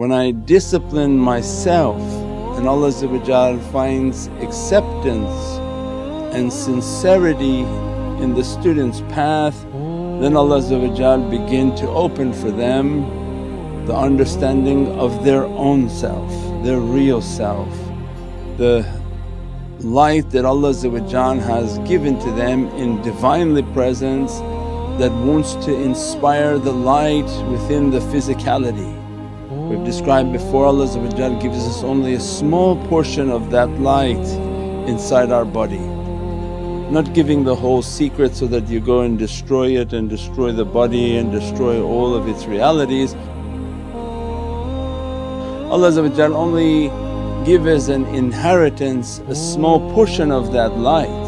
When I discipline myself and Allah finds acceptance and sincerity in the student's path then Allah begin to open for them the understanding of their own self, their real self, the light that Allah has given to them in Divinely Presence that wants to inspire the light within the physicality. We've described before Allah gives us only a small portion of that light inside our body not giving the whole secret so that you go and destroy it and destroy the body and destroy all of its realities. Allah only give as an inheritance a small portion of that light